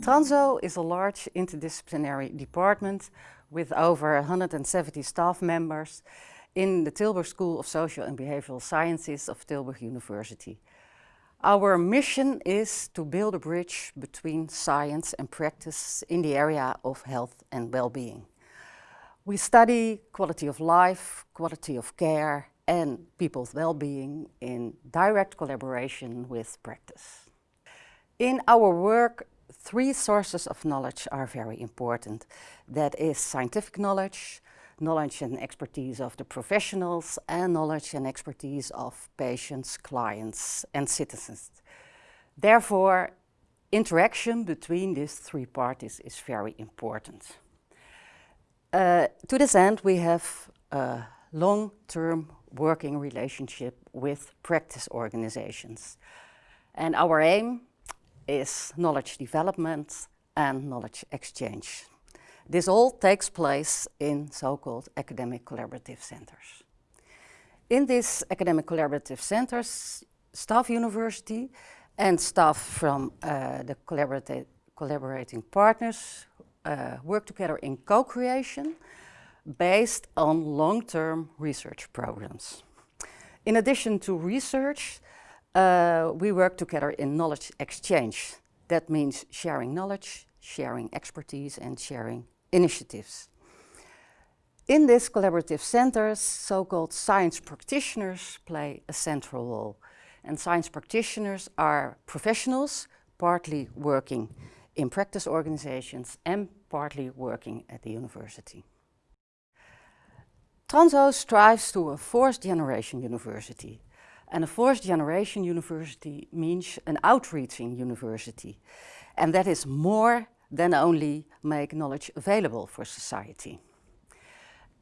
Tranzo is a large interdisciplinary department with over 170 staff members in the Tilburg School of Social and Behavioral Sciences of Tilburg University. Our mission is to build a bridge between science and practice in the area of health and well-being. We study quality of life, quality of care and people's well-being in direct collaboration with practice. In our work, three sources of knowledge are very important. That is scientific knowledge, knowledge and expertise of the professionals, and knowledge and expertise of patients, clients and citizens. Therefore, interaction between these three parties is very important. Uh, to this end, we have a long-term working relationship with practice organizations. And our aim is knowledge development and knowledge exchange. This all takes place in so-called academic collaborative centers. In these academic collaborative centers, staff university and staff from uh, the collaborating partners uh, work together in co-creation based on long-term research programs. In addition to research, uh, we work together in knowledge exchange. That means sharing knowledge, sharing expertise and sharing initiatives. In these collaborative centers, so-called science practitioners play a central role. And science practitioners are professionals, partly working in practice organizations and partly working at the university. Tranzo strives to a fourth generation university. And a fourth generation university means an outreaching university. And that is more than only make knowledge available for society.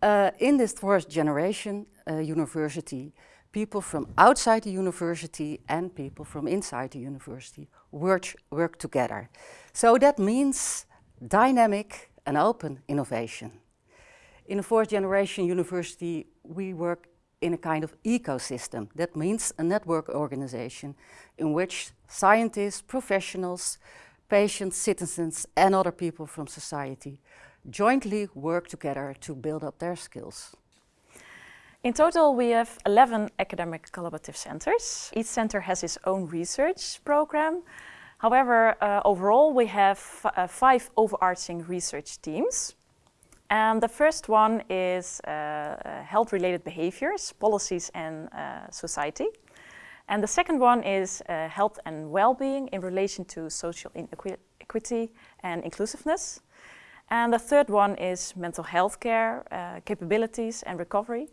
Uh, in this fourth generation uh, university, people from outside the university and people from inside the university work, work together. So that means dynamic and open innovation. In a fourth generation university, we work in a kind of ecosystem. That means a network organization in which scientists, professionals, patients, citizens and other people from society jointly work together to build up their skills. In total, we have 11 academic collaborative centers. Each center has its own research program. However, uh, overall, we have uh, five overarching research teams. And the first one is uh, uh, health-related behaviors, policies and uh, society. And the second one is uh, health and well-being in relation to social equity and inclusiveness. And the third one is mental health care, uh, capabilities and recovery.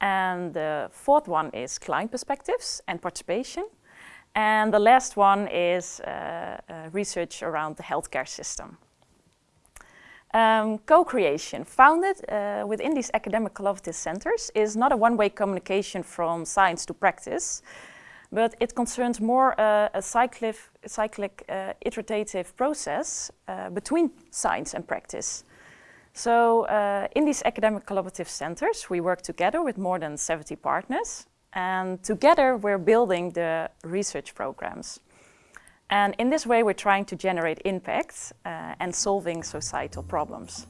And the fourth one is client perspectives and participation. And the last one is uh, research around the healthcare system. Um, Co-creation, founded uh, within these academic collaborative centers, is not a one-way communication from science to practice, but it concerns more uh, a cyclic, cyclic uh, iterative process uh, between science and practice. So uh, in these academic collaborative centers, we work together with more than 70 partners, and together we're building the research programs. And in this way, we're trying to generate impacts uh, and solving societal problems.